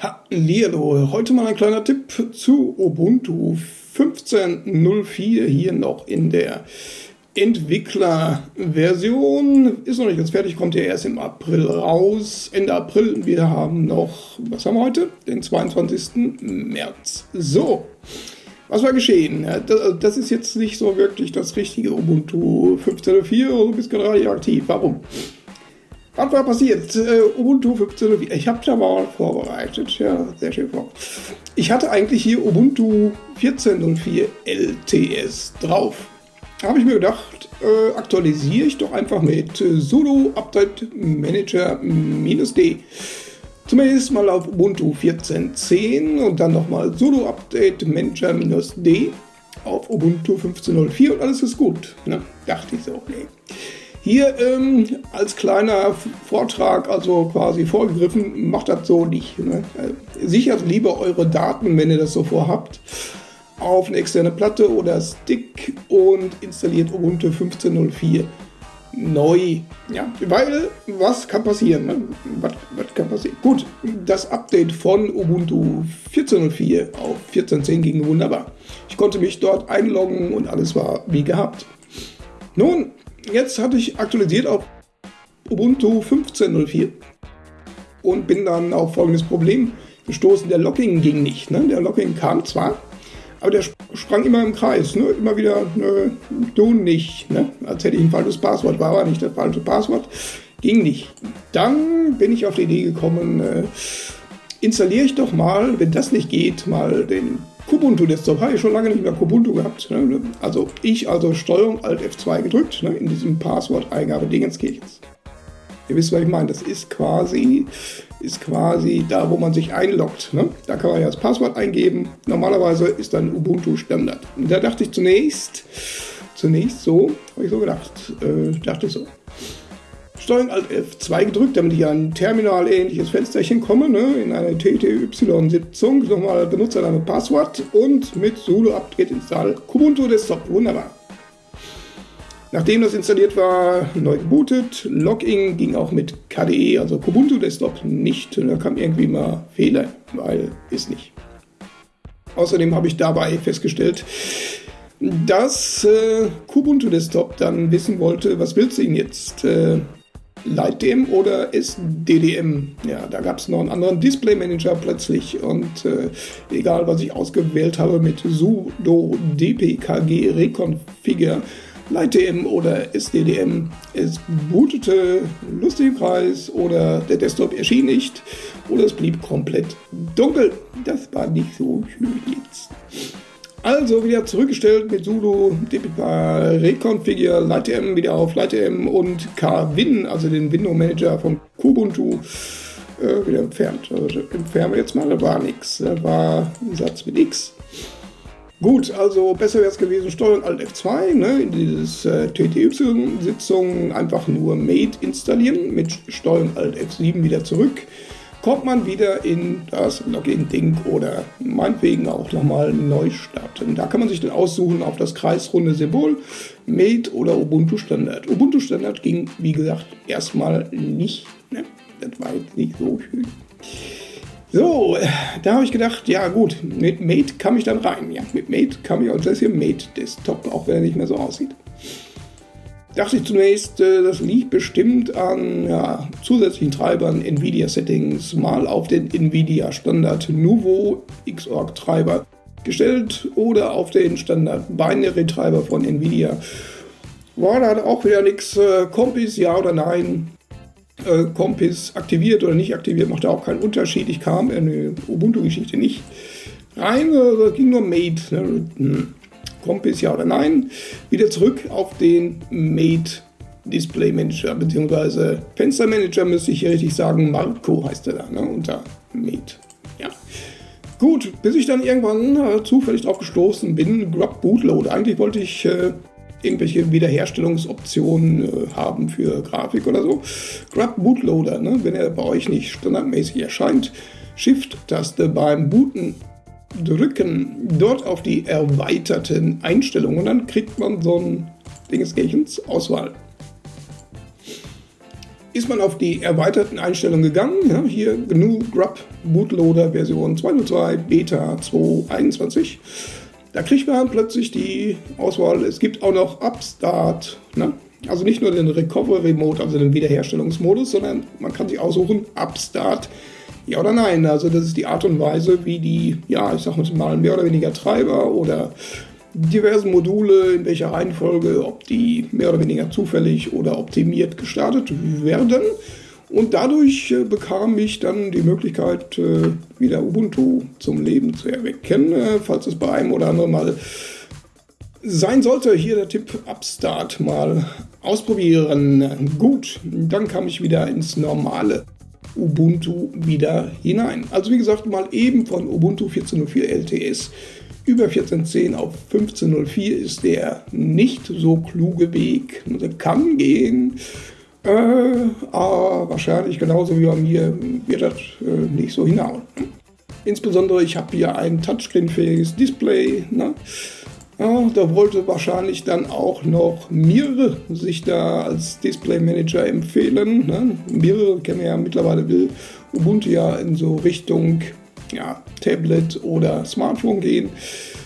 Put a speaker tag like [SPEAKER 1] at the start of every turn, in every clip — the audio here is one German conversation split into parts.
[SPEAKER 1] Hallihallo, heute mal ein kleiner Tipp zu Ubuntu 15.04 hier noch in der Entwicklerversion. Ist noch nicht ganz fertig, kommt ja erst im April raus, Ende April. Wir haben noch, was haben wir heute? Den 22. März. So, was war geschehen? Das ist jetzt nicht so wirklich das richtige Ubuntu 15.04, du bist gerade aktiv. Warum? Was war passiert? Uh, Ubuntu 15.04. Ich habe da mal vorbereitet. Ja, sehr schön vor. Ich hatte eigentlich hier Ubuntu 14.04 LTS drauf. Habe ich mir gedacht, äh, aktualisiere ich doch einfach mit sudo update manager d. Zumindest mal auf Ubuntu 14.10 und dann nochmal sudo update manager d auf Ubuntu 15.04 und alles ist gut. Ne? Dachte ich so, nee. Hier ähm, als kleiner Vortrag, also quasi vorgegriffen, macht das so nicht. Ne? Sichert lieber eure Daten, wenn ihr das so vorhabt, auf eine externe Platte oder Stick und installiert Ubuntu 15.04 neu. Ja, weil was kann passieren? Ne? Was, was kann passieren? Gut, das Update von Ubuntu 14.04 auf 14.10 ging wunderbar. Ich konnte mich dort einloggen und alles war wie gehabt. Nun, jetzt hatte ich aktualisiert auf Ubuntu 15.04 und bin dann auf folgendes Problem gestoßen. Der Locking ging nicht. Ne? Der Locking kam zwar, aber der sprang immer im Kreis. Ne? Immer wieder, ne, du nicht. Ne? Als hätte ich ein falsches Passwort. War aber nicht das falsche Passwort. Ging nicht. Dann bin ich auf die Idee gekommen, äh, installiere ich doch mal, wenn das nicht geht, mal den Kubuntu Desktop habe ich schon lange nicht mehr Kubuntu gehabt. Ne? Also ich also Steuerung Alt F2 gedrückt ne? in diesem Passwort-Eingabe-Dingenskirchens. Ihr wisst, was ich meine. Das ist quasi, ist quasi da, wo man sich einloggt. Ne? Da kann man ja das Passwort eingeben. Normalerweise ist dann Ubuntu Standard. Und da dachte ich zunächst, zunächst so, habe ich so gedacht, äh, dachte so. Steuerung Alt F2 gedrückt, damit ich an ein Terminal-ähnliches Fensterchen komme, ne, in eine TTY-Sitzung, nochmal Benutzername, Passwort und mit sudo apt-get install Kubuntu Desktop. Wunderbar. Nachdem das installiert war, neu gebootet. Login ging auch mit KDE, also Kubuntu Desktop, nicht. Da kam irgendwie mal Fehler, weil ist nicht. Außerdem habe ich dabei festgestellt, dass äh, Kubuntu Desktop dann wissen wollte, was willst du ihn jetzt? Äh, LightDM oder SDDM. Ja, da gab es noch einen anderen Display Manager plötzlich und äh, egal was ich ausgewählt habe mit sudo dpkg reconfigure LightDM oder SDDM, es bootete lustig Preis oder der Desktop erschien nicht oder es blieb komplett dunkel. Das war nicht so schön jetzt. Also wieder zurückgestellt mit sudo dpk reconfigure LightM wieder auf LightM und kwin, also den Window Manager von Kubuntu, äh, wieder entfernt. Also entfernen wir jetzt mal, da war nichts. Da war ein Satz mit X. Gut, also besser wäre es gewesen, Steuerung Alt F2, ne, in dieses äh, TTY-Sitzung einfach nur Mate installieren, mit Steuerung Alt F7 wieder zurück kommt man wieder in das Login-Ding oder meinetwegen auch nochmal neu starten. Da kann man sich dann aussuchen auf das kreisrunde Symbol, Mate oder Ubuntu Standard. Ubuntu Standard ging, wie gesagt, erstmal nicht. Ne? Das war jetzt nicht so schön. So, da habe ich gedacht, ja gut, mit Mate kam ich dann rein. Ja, mit Mate kam ich, also das hier Mate Desktop, auch wenn er nicht mehr so aussieht dachte ich zunächst, äh, das liegt bestimmt an ja, zusätzlichen Treibern, NVIDIA-Settings, mal auf den NVIDIA Standard Nuvo Xorg Treiber gestellt oder auf den Standard Binary Treiber von NVIDIA. War da auch wieder nichts. Äh, Compis, ja oder nein? Äh, Compis aktiviert oder nicht aktiviert, macht auch keinen Unterschied. Ich kam in die Ubuntu-Geschichte nicht rein, äh, ging nur Mate. Ne? Hm. Compis ja oder nein, wieder zurück auf den Mate Display Manager, beziehungsweise Fenster Manager müsste ich hier richtig sagen, Marco heißt er da, ne, unter Mate. Ja. Gut, bis ich dann irgendwann äh, zufällig drauf gestoßen bin, Grub Bootloader. Eigentlich wollte ich äh, irgendwelche Wiederherstellungsoptionen äh, haben für Grafik oder so. Grub Bootloader, ne, wenn er bei euch nicht standardmäßig erscheint, Shift-Taste beim Booten drücken dort auf die erweiterten Einstellungen und dann kriegt man so ein Dingesgehens Auswahl. ist man auf die erweiterten Einstellungen gegangen. Ja, hier GNU Grub Bootloader Version 202 Beta 221. Da kriegt man plötzlich die Auswahl. Es gibt auch noch Upstart. Ne? Also nicht nur den Recovery Mode, also den Wiederherstellungsmodus, sondern man kann sich aussuchen, Upstart, ja oder nein. Also das ist die Art und Weise, wie die, ja, ich sag mal, mehr oder weniger Treiber oder diversen Module, in welcher Reihenfolge, ob die mehr oder weniger zufällig oder optimiert gestartet werden. Und dadurch äh, bekam ich dann die Möglichkeit, äh, wieder Ubuntu zum Leben zu erwecken, äh, falls es bei einem oder anderen mal sein sollte. Hier der Tipp Upstart mal ausprobieren. Gut, dann kam ich wieder ins normale Ubuntu wieder hinein. Also wie gesagt, mal eben von Ubuntu 14.04 LTS über 14.10 auf 15.04 ist der nicht so kluge Weg. Der kann gehen, äh, aber wahrscheinlich genauso wie bei mir wird das äh, nicht so hinhauen. Insbesondere, ich habe hier ein Touchscreen-fähiges Display. Ne? Ja, da wollte wahrscheinlich dann auch noch Mir sich da als Display Manager empfehlen. Ne? Mir kennen wir ja mittlerweile, will Ubuntu ja in so Richtung ja, Tablet oder Smartphone gehen.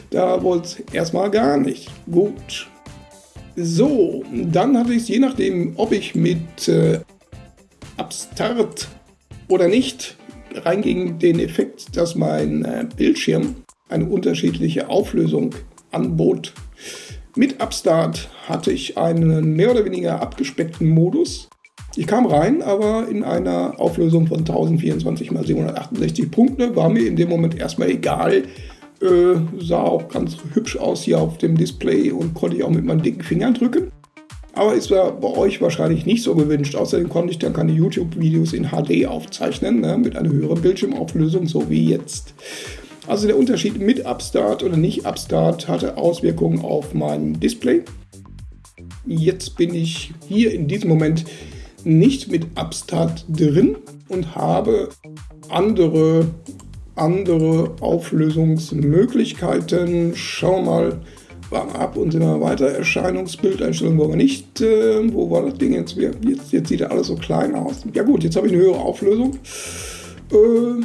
[SPEAKER 1] Da wollte es erstmal gar nicht. Gut. So, dann hatte ich es je nachdem, ob ich mit äh, Upstart oder nicht, reinging den Effekt, dass mein äh, Bildschirm eine unterschiedliche Auflösung anbot. Mit Upstart hatte ich einen mehr oder weniger abgespeckten Modus. Ich kam rein, aber in einer Auflösung von 1024 x 768 Punkte. War mir in dem Moment erstmal egal. Äh, sah auch ganz hübsch aus hier auf dem Display und konnte ich auch mit meinen dicken Fingern drücken. Aber ist bei euch wahrscheinlich nicht so gewünscht. Außerdem konnte ich dann keine YouTube-Videos in HD aufzeichnen, ne, mit einer höheren Bildschirmauflösung, so wie jetzt. Also der Unterschied mit Upstart oder nicht Upstart hatte Auswirkungen auf mein Display. Jetzt bin ich hier in diesem Moment nicht mit Upstart drin und habe andere, andere Auflösungsmöglichkeiten. Schau mal, warm ab und sind wir weiter. Erscheinungsbildeinstellung wollen wir nicht. Äh, wo war das Ding jetzt? jetzt? Jetzt sieht alles so klein aus. Ja gut, jetzt habe ich eine höhere Auflösung. Äh,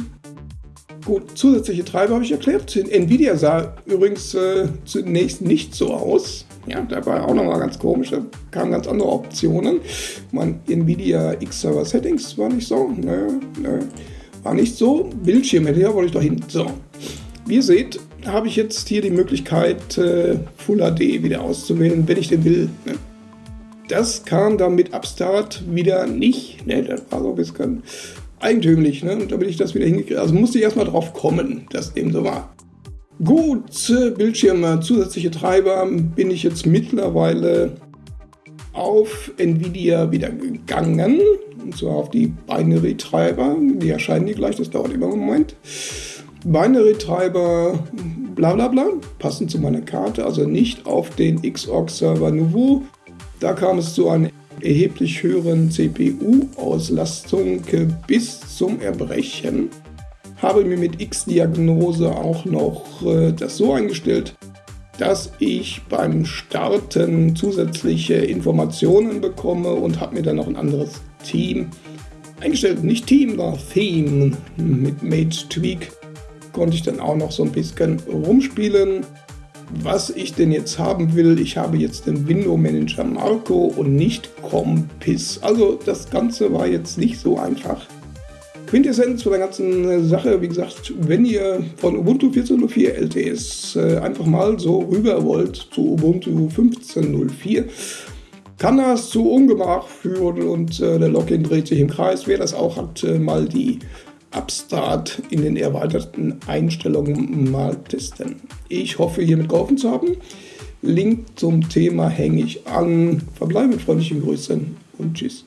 [SPEAKER 1] Zusätzliche Treiber habe ich erklärt. Nvidia sah übrigens äh, zunächst nicht so aus. Ja, da war auch nochmal ganz komisch. Da kamen ganz andere Optionen. Mein Nvidia X-Server Settings war nicht so. Nö, nö, war nicht so. Bildschirm, ja, wollte ich doch hin. So. Wie ihr seht, habe ich jetzt hier die Möglichkeit, äh, Full HD wieder auszuwählen, wenn ich den will. Ne? Das kam dann mit Upstart wieder nicht. Ne? Das war so ein bisschen eigentümlich, ne? damit ich das wieder hingekriegt Also musste ich erstmal drauf kommen, dass dem so war. Gut, Bildschirme, zusätzliche Treiber bin ich jetzt mittlerweile auf Nvidia wieder gegangen. Und zwar auf die Binary-Treiber. Die erscheinen die gleich, das dauert immer einen Moment. Binary-Treiber, bla bla bla, passen zu meiner Karte, also nicht auf den Xorg-Server Nouveau. Da kam es zu einem erheblich höheren CPU-Auslastung bis zum Erbrechen. Habe mir mit X-Diagnose auch noch äh, das so eingestellt, dass ich beim Starten zusätzliche Informationen bekomme und habe mir dann noch ein anderes Team eingestellt. Nicht Team, sondern Theme. Mit Mate Tweak konnte ich dann auch noch so ein bisschen rumspielen was ich denn jetzt haben will. Ich habe jetzt den Window Manager Marco und nicht Compis. Also das Ganze war jetzt nicht so einfach. Quintessenz von der ganzen Sache, wie gesagt, wenn ihr von Ubuntu 14.04 LTS äh, einfach mal so rüber wollt zu Ubuntu 15.04, kann das zu Ungemach führen und äh, der Login dreht sich im Kreis. Wer das auch hat, äh, mal die Upstart in den erweiterten Einstellungen mal testen. Ich hoffe, hiermit geholfen zu haben. Link zum Thema hänge ich an. Verbleibe mit freundlichen Grüßen und tschüss.